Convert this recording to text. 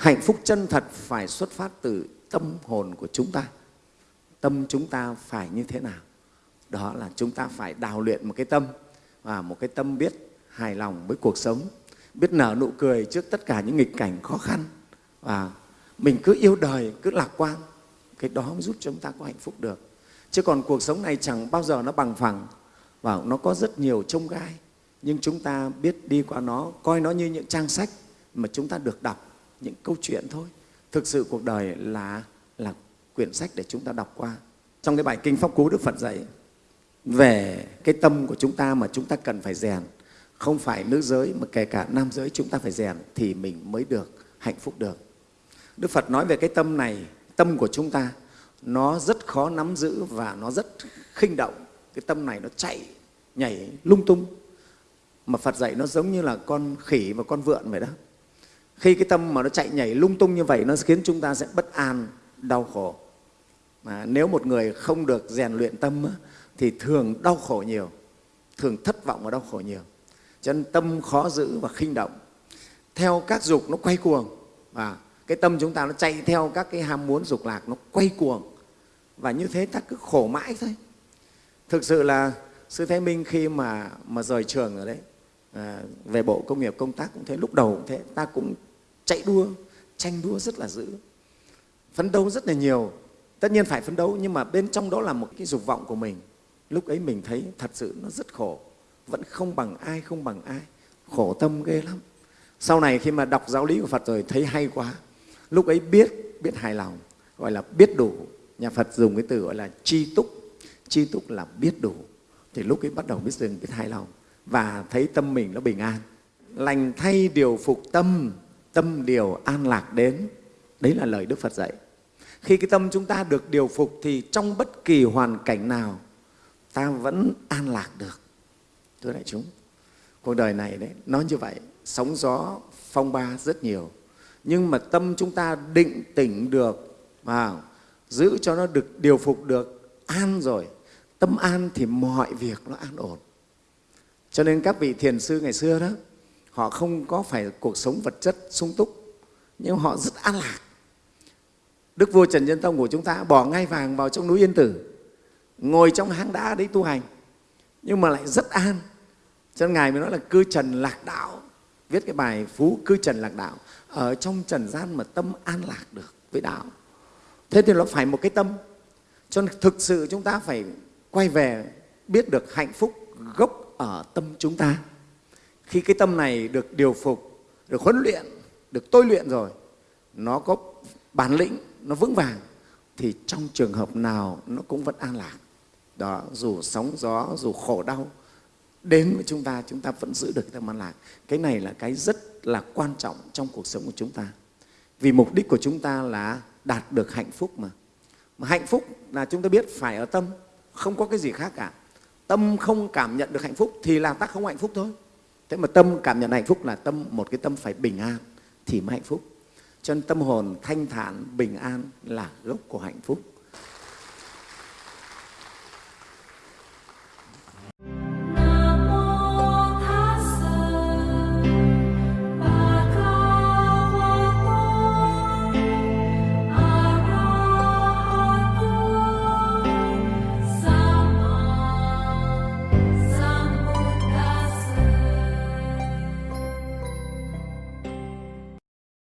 hạnh phúc chân thật phải xuất phát từ tâm hồn của chúng ta. Tâm chúng ta phải như thế nào? Đó là chúng ta phải đào luyện một cái tâm và một cái tâm biết hài lòng với cuộc sống, biết nở nụ cười trước tất cả những nghịch cảnh khó khăn và mình cứ yêu đời, cứ lạc quan. Cái đó mới giúp chúng ta có hạnh phúc được. Chứ còn cuộc sống này chẳng bao giờ nó bằng phẳng và nó có rất nhiều trông gai. Nhưng chúng ta biết đi qua nó, coi nó như những trang sách mà chúng ta được đọc những câu chuyện thôi. Thực sự cuộc đời là là quyển sách để chúng ta đọc qua. Trong cái bài kinh pháp cú đức phật dạy, về cái tâm của chúng ta mà chúng ta cần phải rèn, không phải nữ giới mà kể cả nam giới chúng ta phải rèn thì mình mới được hạnh phúc được. Đức phật nói về cái tâm này, tâm của chúng ta, nó rất khó nắm giữ và nó rất khinh động cái tâm này nó chạy, nhảy lung tung. Mà phật dạy nó giống như là con khỉ và con vượn vậy đó khi cái tâm mà nó chạy nhảy lung tung như vậy nó khiến chúng ta sẽ bất an đau khổ. Mà nếu một người không được rèn luyện tâm thì thường đau khổ nhiều thường thất vọng và đau khổ nhiều. Cho nên tâm khó giữ và khinh động. Theo các dục nó quay cuồng và cái tâm chúng ta nó chạy theo các cái ham muốn dục lạc nó quay cuồng. Và như thế ta cứ khổ mãi thôi. Thực sự là sư thái minh khi mà mà rời trường rồi đấy à, về bộ công nghiệp công tác cũng thế lúc đầu cũng thế ta cũng chạy đua, tranh đua rất là dữ. Phấn đấu rất là nhiều. Tất nhiên phải phấn đấu, nhưng mà bên trong đó là một cái dục vọng của mình. Lúc ấy mình thấy thật sự nó rất khổ. Vẫn không bằng ai, không bằng ai. Khổ tâm ghê lắm. Sau này khi mà đọc giáo lý của phật rồi, thấy hay quá. Lúc ấy biết biết hài lòng, gọi là biết đủ. Nhà phật dùng cái từ gọi là chi túc. Chi túc là biết đủ. Thì lúc ấy bắt đầu biết dừng, biết hài lòng. Và thấy tâm mình nó bình an. Lành thay điều phục tâm tâm điều an lạc đến. Đấy là lời đức phật dạy. Khi cái tâm chúng ta được điều phục thì trong bất kỳ hoàn cảnh nào, ta vẫn an lạc được. Thưa đại chúng, cuộc đời này đấy, nó như vậy. Sóng gió phong ba rất nhiều. Nhưng mà tâm chúng ta định tỉnh được và giữ cho nó được điều phục được, an rồi. Tâm an thì mọi việc nó an ổn. Cho nên các vị thiền sư ngày xưa đó họ không có phải cuộc sống vật chất sung túc, nhưng họ rất an lạc. Đức vua trần nhân tông của chúng ta bỏ ngai vàng vào trong núi yên tử, ngồi trong hang đá đấy tu hành, nhưng mà lại rất an. Cho nên ngài mới nói là cư trần lạc đạo. Viết cái bài phú cư trần lạc đạo, ở trong trần gian mà tâm an lạc được với đạo. Thế thì nó phải một cái tâm. Cho nên thực sự chúng ta phải quay về, biết được hạnh phúc gốc ở tâm chúng ta khi cái tâm này được điều phục, được huấn luyện, được tôi luyện rồi, nó có bản lĩnh, nó vững vàng, thì trong trường hợp nào nó cũng vẫn an lạc. Đó, dù sóng gió, dù khổ đau, đến với chúng ta chúng ta vẫn giữ được cái tâm an lạc. Cái này là cái rất là quan trọng trong cuộc sống của chúng ta. Vì mục đích của chúng ta là đạt được hạnh phúc mà. Mà hạnh phúc là chúng ta biết phải ở tâm, không có cái gì khác cả. Tâm không cảm nhận được hạnh phúc thì là ta không hạnh phúc thôi thế mà tâm cảm nhận hạnh phúc là tâm, một cái tâm phải bình an thì mới hạnh phúc. Cho nên tâm hồn thanh thản, bình an là gốc của hạnh phúc.